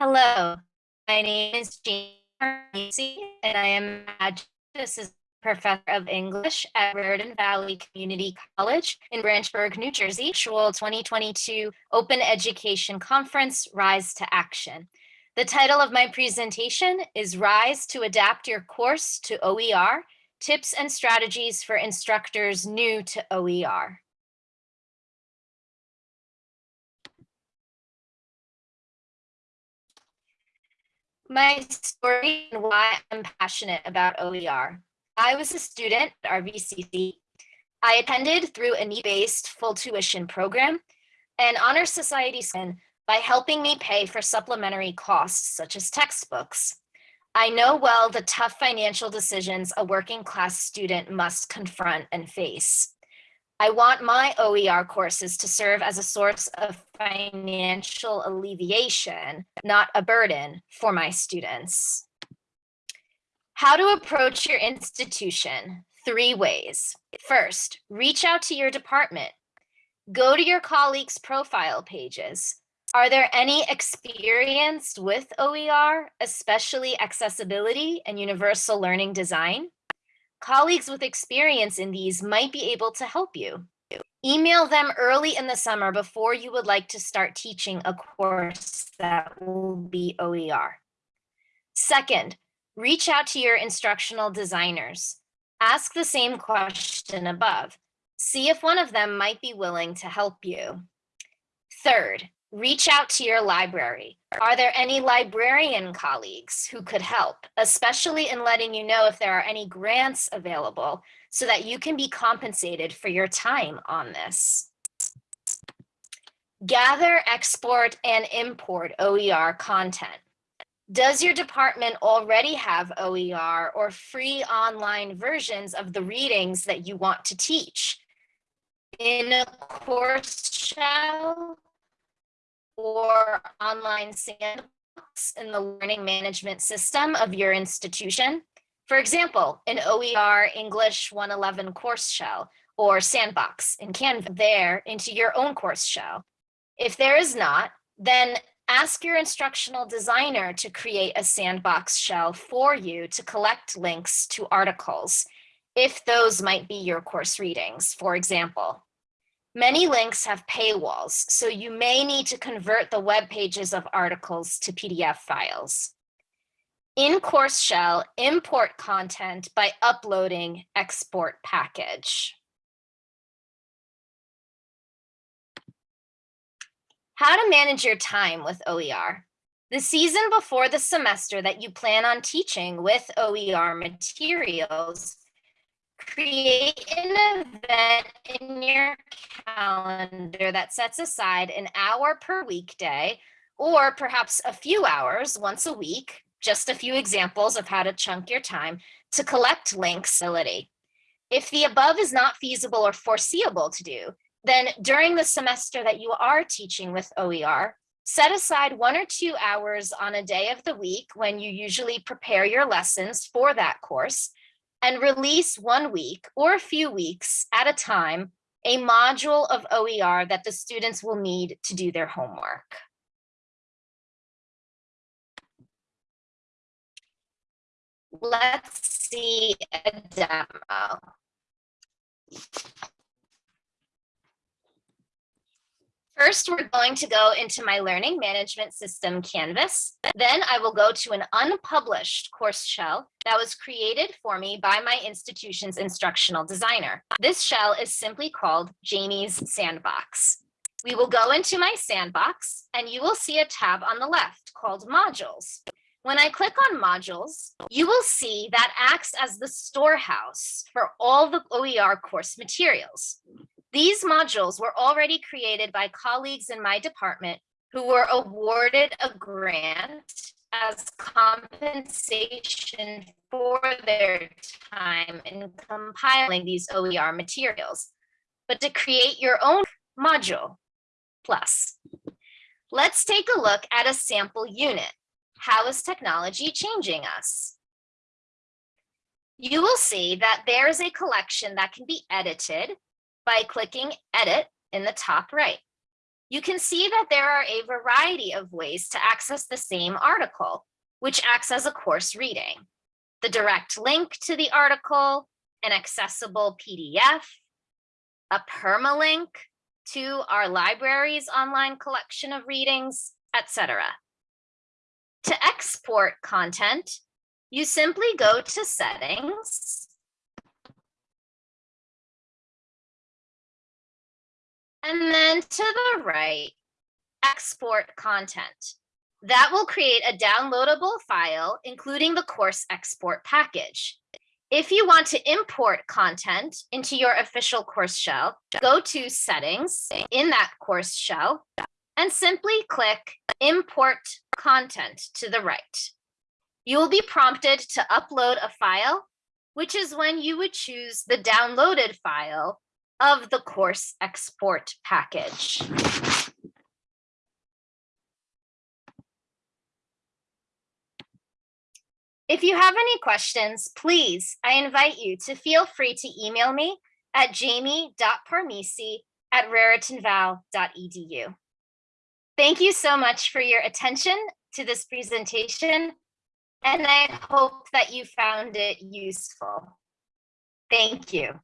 Hello, my name is Jean Macy, and I am Assistant Professor of English at Raritan Valley Community College in Branchburg, New Jersey, virtual 2022 Open Education Conference, Rise to Action. The title of my presentation is Rise to Adapt Your Course to OER, Tips and Strategies for Instructors New to OER. My story and why I'm passionate about OER. I was a student at RVCC. I attended through a need-based full tuition program and Honor Society by helping me pay for supplementary costs such as textbooks. I know well the tough financial decisions a working class student must confront and face. I want my OER courses to serve as a source of financial alleviation, not a burden for my students. How to approach your institution, three ways. First, reach out to your department. Go to your colleagues' profile pages. Are there any experienced with OER, especially accessibility and universal learning design? Colleagues with experience in these might be able to help you. Email them early in the summer before you would like to start teaching a course that will be OER. Second, reach out to your instructional designers. Ask the same question above. See if one of them might be willing to help you. Third, reach out to your library. Are there any librarian colleagues who could help, especially in letting you know if there are any grants available so that you can be compensated for your time on this? Gather, export, and import OER content. Does your department already have OER or free online versions of the readings that you want to teach? In a course shell, or online sandbox in the learning management system of your institution. For example, an OER English 111 course shell or sandbox in Canvas there into your own course shell. If there is not, then ask your instructional designer to create a sandbox shell for you to collect links to articles, if those might be your course readings, for example. Many links have paywalls, so you may need to convert the web pages of articles to PDF files. In Course Shell, import content by uploading export package. How to manage your time with OER. The season before the semester that you plan on teaching with OER materials create an event in your calendar that sets aside an hour per weekday or perhaps a few hours once a week, just a few examples of how to chunk your time to collect links. If the above is not feasible or foreseeable to do, then during the semester that you are teaching with OER, set aside one or two hours on a day of the week when you usually prepare your lessons for that course and release one week or a few weeks at a time a module of OER that the students will need to do their homework. Let's see a demo. First, we're going to go into my learning management system Canvas. Then I will go to an unpublished course shell that was created for me by my institution's instructional designer. This shell is simply called Jamie's Sandbox. We will go into my sandbox and you will see a tab on the left called modules. When I click on modules, you will see that acts as the storehouse for all the OER course materials. These modules were already created by colleagues in my department who were awarded a grant as compensation for their time in compiling these OER materials, but to create your own module plus. Let's take a look at a sample unit. How is technology changing us? You will see that there is a collection that can be edited by clicking edit in the top right. you can see that there are a variety of ways to access the same article, which acts as a course reading. The direct link to the article, an accessible PDF, a permalink to our library's online collection of readings, etc. To export content, you simply go to settings and then to the right, export content. That will create a downloadable file, including the course export package. If you want to import content into your official course shell, go to settings in that course shell and simply click import content to the right. You will be prompted to upload a file, which is when you would choose the downloaded file of the course export package. If you have any questions, please, I invite you to feel free to email me at jamie.parmisi at raritanval.edu. Thank you so much for your attention to this presentation, and I hope that you found it useful. Thank you.